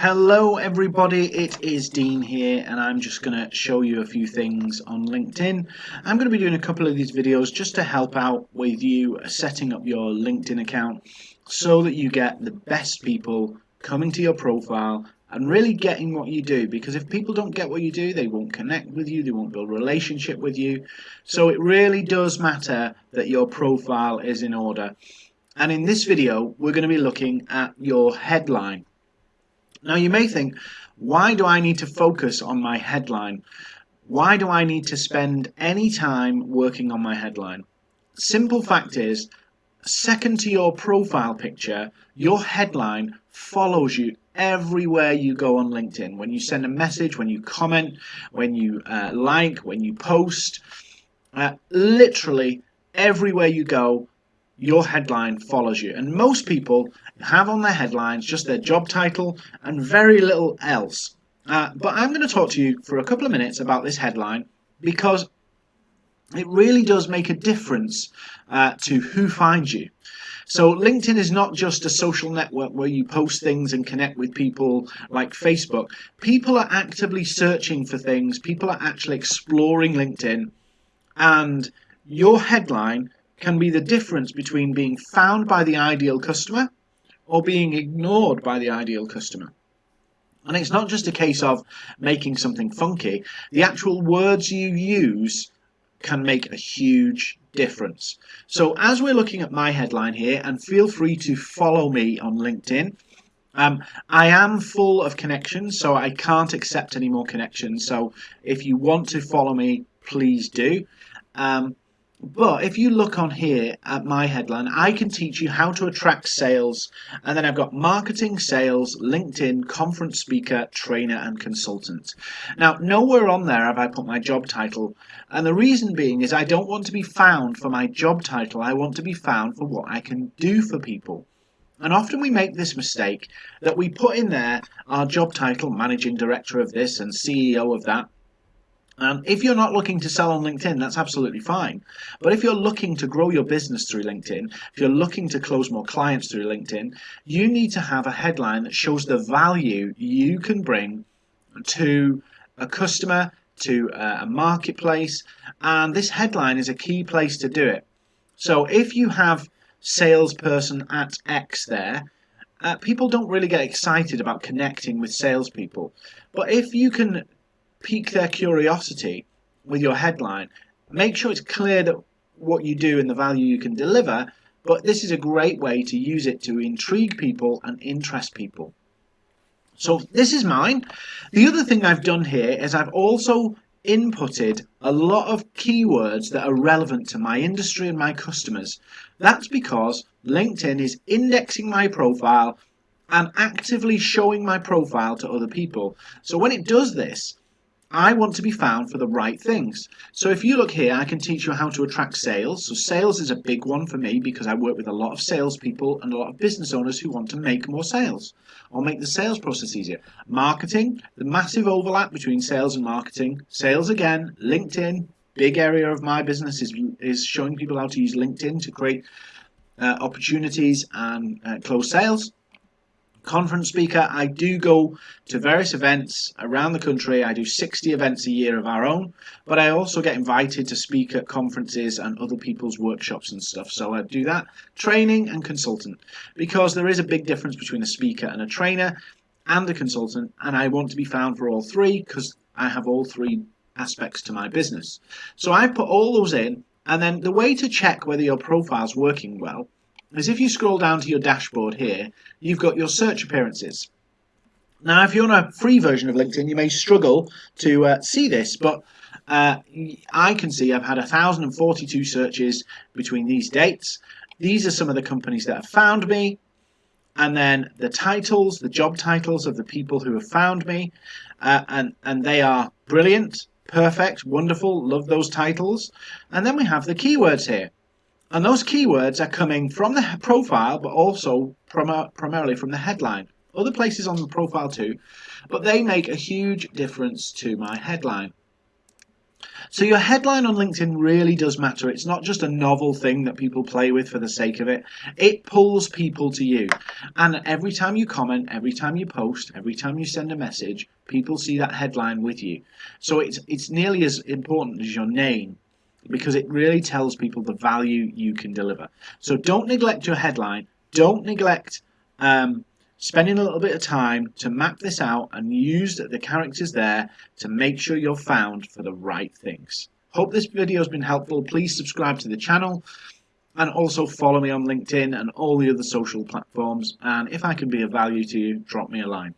Hello everybody, it is Dean here and I'm just going to show you a few things on LinkedIn. I'm going to be doing a couple of these videos just to help out with you uh, setting up your LinkedIn account so that you get the best people coming to your profile and really getting what you do because if people don't get what you do they won't connect with you they won't build relationship with you. So it really does matter that your profile is in order. And in this video we're going to be looking at your headline now you may think why do I need to focus on my headline why do I need to spend any time working on my headline simple fact is second to your profile picture your headline follows you everywhere you go on LinkedIn. When you send a message, when you comment, when you uh, like, when you post, uh, literally everywhere you go, your headline follows you. And most people have on their headlines just their job title and very little else. Uh, but I'm going to talk to you for a couple of minutes about this headline because it really does make a difference uh, to who finds you. So LinkedIn is not just a social network where you post things and connect with people like Facebook. People are actively searching for things. People are actually exploring LinkedIn. And your headline can be the difference between being found by the ideal customer or being ignored by the ideal customer. And it's not just a case of making something funky. The actual words you use can make a huge difference. So as we're looking at my headline here, and feel free to follow me on LinkedIn, um, I am full of connections, so I can't accept any more connections. So if you want to follow me, please do. Um, but if you look on here at my headline, I can teach you how to attract sales. And then I've got marketing, sales, LinkedIn, conference speaker, trainer, and consultant. Now, nowhere on there have I put my job title. And the reason being is I don't want to be found for my job title. I want to be found for what I can do for people. And often we make this mistake that we put in there our job title, managing director of this and CEO of that, and if you're not looking to sell on LinkedIn, that's absolutely fine. But if you're looking to grow your business through LinkedIn, if you're looking to close more clients through LinkedIn, you need to have a headline that shows the value you can bring to a customer, to a marketplace. And this headline is a key place to do it. So if you have salesperson at X there, uh, people don't really get excited about connecting with salespeople. But if you can pique their curiosity with your headline. Make sure it's clear that what you do and the value you can deliver, but this is a great way to use it to intrigue people and interest people. So this is mine. The other thing I've done here is I've also inputted a lot of keywords that are relevant to my industry and my customers. That's because LinkedIn is indexing my profile and actively showing my profile to other people. So when it does this, I want to be found for the right things. So if you look here, I can teach you how to attract sales. So sales is a big one for me because I work with a lot of salespeople and a lot of business owners who want to make more sales or make the sales process easier. Marketing, the massive overlap between sales and marketing. Sales again, LinkedIn, big area of my business is, is showing people how to use LinkedIn to create uh, opportunities and uh, close sales conference speaker. I do go to various events around the country. I do 60 events a year of our own, but I also get invited to speak at conferences and other people's workshops and stuff. So I do that training and consultant because there is a big difference between a speaker and a trainer and a consultant, and I want to be found for all three because I have all three aspects to my business. So I put all those in, and then the way to check whether your profile is working well is if you scroll down to your dashboard here, you've got your search appearances. Now, if you're on a free version of LinkedIn, you may struggle to uh, see this, but uh, I can see I've had 1,042 searches between these dates. These are some of the companies that have found me, and then the titles, the job titles of the people who have found me, uh, and, and they are brilliant, perfect, wonderful, love those titles. And then we have the keywords here. And those keywords are coming from the profile, but also prim primarily from the headline. Other places on the profile too, but they make a huge difference to my headline. So your headline on LinkedIn really does matter. It's not just a novel thing that people play with for the sake of it. It pulls people to you. And every time you comment, every time you post, every time you send a message, people see that headline with you. So it's it's nearly as important as your name because it really tells people the value you can deliver. So don't neglect your headline. Don't neglect um, spending a little bit of time to map this out and use the characters there to make sure you're found for the right things. Hope this video has been helpful. Please subscribe to the channel and also follow me on LinkedIn and all the other social platforms. And if I can be of value to you, drop me a line.